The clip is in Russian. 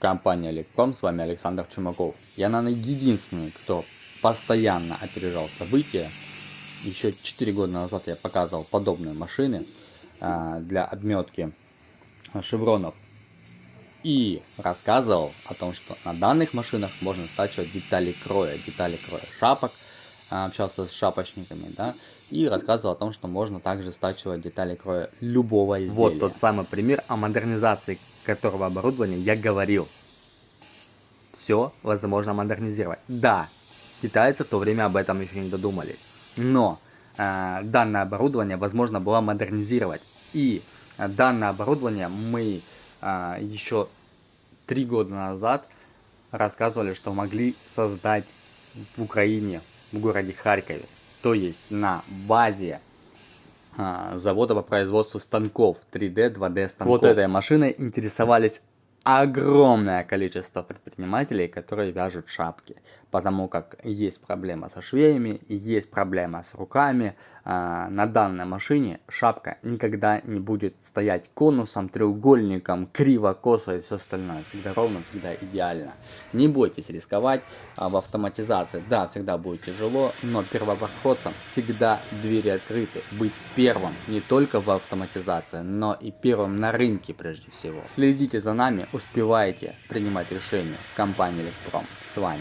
Компания Электром, с вами Александр Чумаков. Я, наверное, единственный, кто постоянно опережал события. Еще 4 года назад я показывал подобные машины а, для обметки шевронов. И рассказывал о том, что на данных машинах можно стачивать детали кроя, детали кроя шапок, а, общался с шапочниками, да, и рассказывал о том, что можно также стачивать детали кроя любого изделия. Вот тот самый пример о модернизации которого оборудования я говорил. Все возможно модернизировать. Да, китайцы в то время об этом еще не додумались. Но э, данное оборудование возможно было модернизировать. И э, данное оборудование мы э, еще три года назад рассказывали, что могли создать в Украине, в городе Харькове. То есть на базе завода по производству станков 3D, 2D станков. Вот этой машиной интересовались огромное количество предпринимателей, которые вяжут шапки, потому как есть проблема со швеями, есть проблема с руками. А, на данной машине шапка никогда не будет стоять конусом, треугольником, криво, косо и все остальное. Всегда ровно, всегда идеально. Не бойтесь рисковать а, в автоматизации. Да, всегда будет тяжело, но первопроходцам всегда двери открыты. Быть первым не только в автоматизации, но и первым на рынке прежде всего. Следите за нами, успевайте принимать решения в компании Электром. С вами